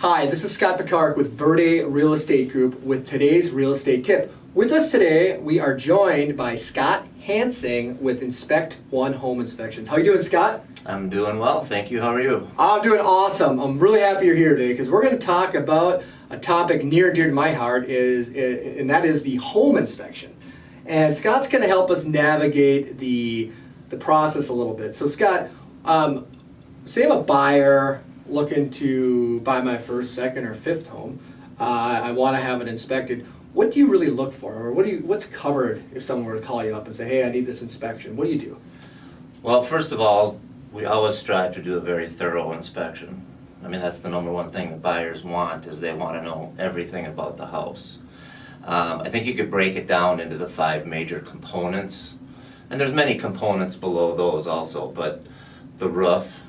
Hi, this is Scott Picard with Verde Real Estate Group with today's real estate tip. With us today, we are joined by Scott Hansing with Inspect One Home Inspections. How you doing, Scott? I'm doing well, thank you. How are you? I'm doing awesome. I'm really happy you're here today because we're going to talk about a topic near and dear to my heart is, and that is the home inspection. And Scott's going to help us navigate the the process a little bit. So Scott, um, say I'm a buyer looking to buy my first, second, or fifth home. Uh, I want to have it inspected. What do you really look for, or what do you what's covered if someone were to call you up and say, "Hey, I need this inspection"? What do you do? Well, first of all, we always strive to do a very thorough inspection. I mean, that's the number one thing the buyers want is they want to know everything about the house. Um, I think you could break it down into the five major components, and there's many components below those also. But the roof,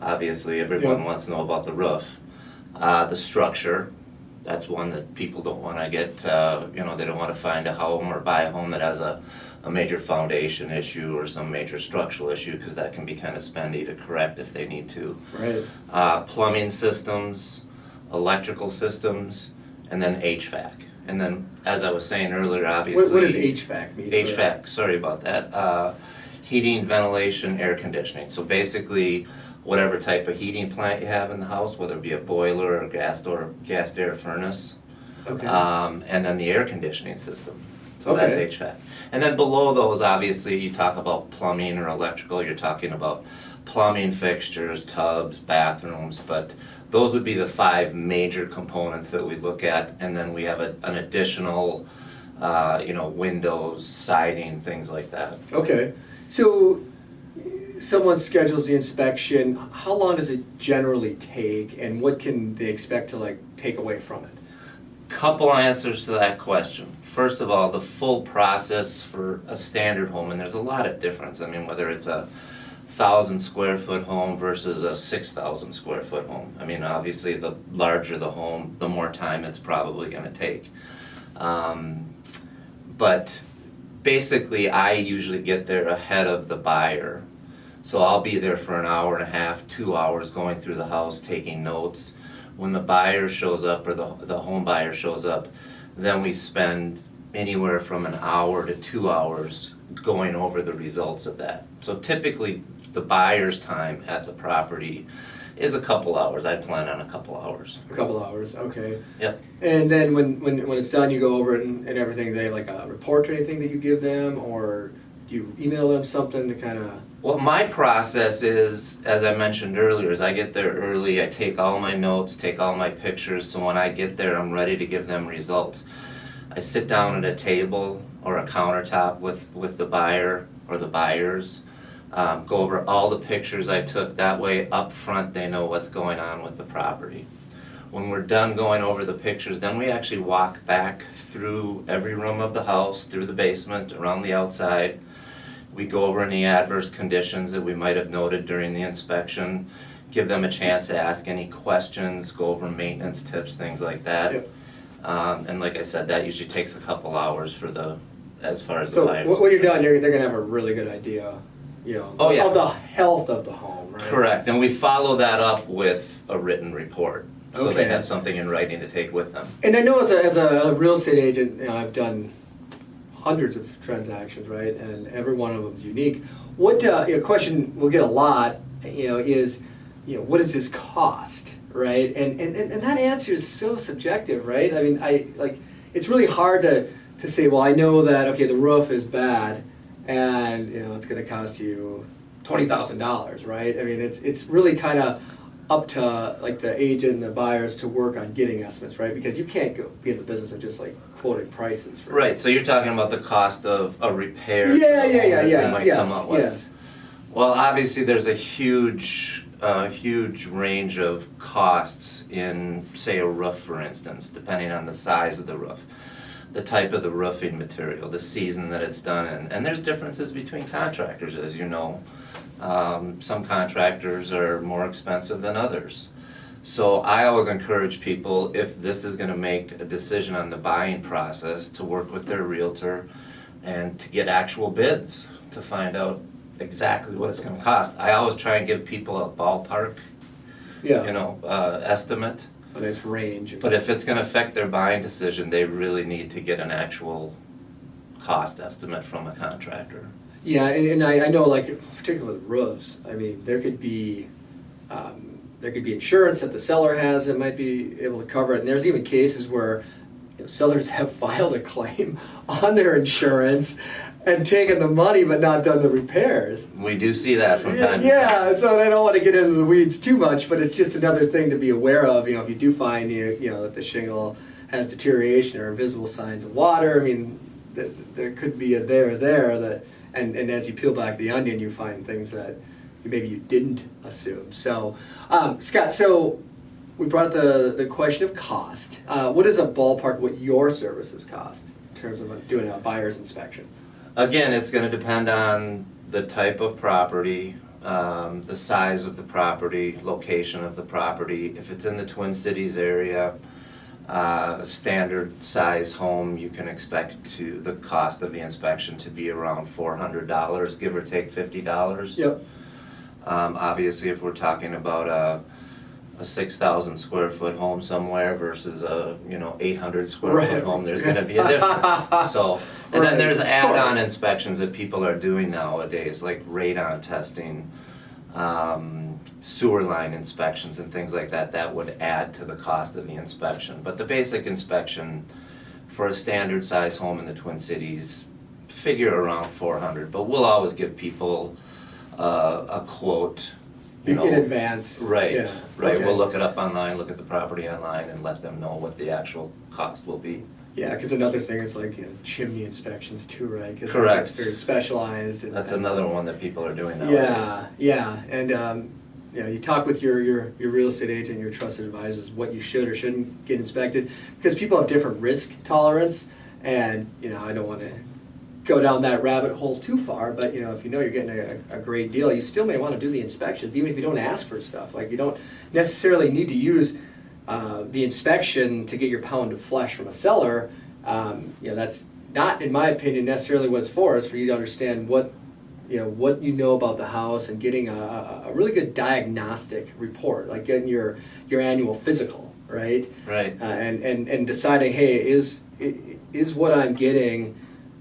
obviously, everyone Yeah. wants to know about the roof. Uh, the structure, that's one that people don't want to get. Uh, you know, they don't want to find a home or buy a home that has a, a major foundation issue or some major structural issue because that can be kind of spendy to correct if they need to Right. uh, plumbing systems, electrical systems, and then HVAC. And then, as I was saying earlier, What, obviously. what does HVAC mean? HVAC, sorry about that. Heating, ventilation, air conditioning. So basically, whatever type of heating plant you have in the house, whether it be a boiler or a gas door, gas air furnace, Okay. um, and then the air conditioning system. So Okay. that's HVAC. And then below those, obviously, you talk about plumbing or electrical, you're talking about plumbing fixtures, tubs, bathrooms, but those would be the five major components that we look at. And then we have a, an additional, uh, you know, windows, siding, things like that. Okay. So someone schedules the inspection. How long does it generally take, and what can they expect to like take away from it? Couple answers to that question. First of all, the full process for a standard home, and there's a lot of difference. I mean, whether it's a thousand square foot home versus a six thousand square foot home. I mean, obviously, the larger the home, the more time it's probably going to take. Um, but basically, I usually get there ahead of the buyer. So I'll be there for an hour and a half, two hours going through the house, taking notes. When the buyer shows up or the, the home buyer shows up, then we spend anywhere from an hour to two hours going over the results of that. So typically, the buyer's time at the property is a couple hours. I plan on a couple hours. A couple hours. Okay. Yep. And then when when, when it's done, you go over it and, and everything. They have like a report or anything that you give them, or do you email them something to kind of? Well, my process is, as I mentioned earlier, is I get there early, I take all my notes, take all my pictures, so when I get there, I'm ready to give them results. I sit down at a table or a countertop with, with the buyer or the buyers, um, go over all the pictures I took, that way up front they know what's going on with the property. When we're done going over the pictures, then we actually walk back through every room of the house, through the basement, around the outside, we go over any adverse conditions that we might have noted during the inspection, give them a chance to ask any questions, go over maintenance tips, things like that. Yep. Um, and like I said, that usually takes a couple hours for the, as far as the So when you're done, you're, they're gonna have a really good idea, you know, Oh, yeah. of the health of the home, right? Correct, and we follow that up with a written report, so they have something in writing to take with them. And I know as a, as a real estate agent, you know, I've done hundreds of transactions, right? And every one of them is unique. What uh, know, question we'll get a lot, you know, is, you know, what does this cost, right? And, and and and that answer is so subjective, right? I mean, I like it's really hard to to say, well, I know that okay, the roof is bad, and you know, it's going to cost you twenty thousand dollars, right? I mean, it's it's really kind of up to like the agent and the buyers to work on getting estimates, right? Because you can't go be in the business of just like quoting prices. For Right, so you're talking about the cost of a repair? Yeah, yeah, yeah, yeah. might Yes, come up with. yes. Well, obviously, there's a huge, uh, huge range of costs in, say, a roof, for instance, depending on the size of the roof, the type of the roofing material, the season that it's done in, and there's differences between contractors, as you know. Um, some contractors are more expensive than others. So I always encourage people, if this is gonna make a decision on the buying process, to work with their realtor and to get actual bids, to find out exactly what it's gonna cost. I always try and give people a ballpark, Yeah. you know, uh, estimate. A nice range. But if it's gonna affect their buying decision, they really need to get an actual cost estimate from a contractor. Yeah, and, and I, I know like particularly with roofs, I mean, there could be, um, there could be insurance that the seller has that might be able to cover it. And there's even cases where you know, sellers have filed a claim on their insurance and taken the money but not done the repairs. We do see that from Yeah, time to time. yeah, so I don't want to get into the weeds too much, but it's just another thing to be aware of. You know, if you do find you, you know that the shingle has deterioration or visible signs of water, I mean, th- there could be a there there that, and and as you peel back the onion, you find things that maybe you didn't assume. So, um, Scott, so we brought up the the question of cost. Uh, what is a ballpark? What your services cost in terms of doing a buyer's inspection? Again, it's gonna depend on the type of property, um, the size of the property, location of the property. If it's in the Twin Cities area, uh, standard size home, you can expect to, the cost of the inspection to be around four hundred dollars, give or take fifty dollars. Yep. Um, obviously, if we're talking about a, a six thousand square foot home somewhere versus a, you know, eight hundred square Right. foot home, there's gonna be a difference. So, and Right, then there's add-on inspections that people are doing nowadays, like radon testing, um, sewer line inspections and things like that, that would add to the cost of the inspection. But the basic inspection for a standard size home in the Twin Cities, figure around four hundred, but we'll always give people uh, a quote, you In advance. Right, Yeah, right, okay. we'll look it up online, look at the property online and let them know what the actual cost will be. Yeah, because another thing is like you know, chimney inspections too, right? 'Cause Correct. It's very specialized. And, That's another one that people are doing nowadays. Yeah, yeah, and um, you know, you talk with your, your your real estate agent, your trusted advisors, what you should or shouldn't get inspected, because people have different risk tolerance, and you know, I don't want to go down that rabbit hole too far, but you know, if you know you're getting a, a great deal, you still may want to do the inspections, even if you don't ask for stuff. Like you don't necessarily need to use uh, the inspection to get your pound of flesh from a seller. Um, you know, that's not, in my opinion, necessarily what it's for. It's for you to understand what you know what you know about the house and getting a, a really good diagnostic report, like getting your your annual physical, right? Right, uh, and, and, and deciding, hey, is, is what I'm getting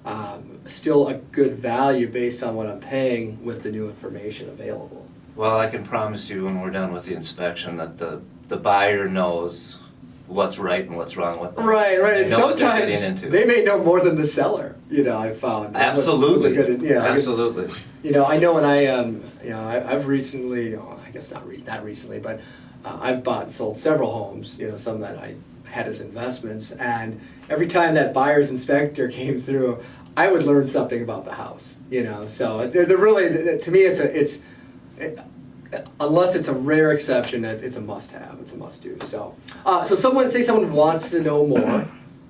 um, still a good value based on what I'm paying with the new information available? well, I can promise you when we're done with the inspection that the, the buyer knows what's right and what's wrong with them. Right, right. And know what they're sometimes they may know more than the seller. You know, I found Absolutely, Good- yeah, absolutely. You know, I know when I, um, you know, I, I've recently, oh, I guess not re- not recently, but uh, I've bought and sold several homes. You know, some that I had as investments, and every time that buyer's inspector came through, I would learn something about the house. You know, so they're, they're really to me, it's a it's. It, Unless it's a rare exception, it- it's a must-have. It's a must-do. So, uh, so someone say someone wants to know more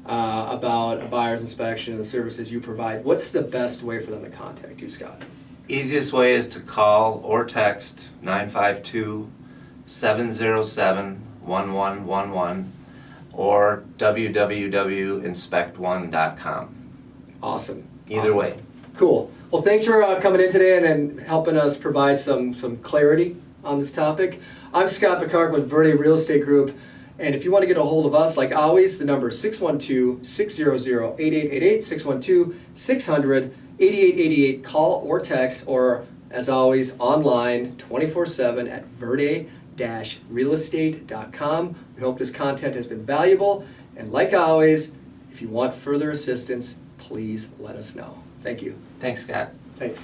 uh, about a buyer's inspection and the services you provide. What's the best way for them to contact you, Scott? Easiest way is to call or text 952-707-1111 or www.inspectone.com. Awesome. Either Awesome. way. Cool. Well, thanks for uh, coming in today and, and helping us provide some some clarity on this topic. I'm Scott Picard with Verde Real Estate Group. And if you want to get a hold of us, like always, the number is 612-600-8888, 612-600-8888. Call or text, or as always, online 24-7 at verde-realestate.com. We hope this content has been valuable. And like always, if you want further assistance, please let us know. Thank you. Thanks, Scott. Thanks.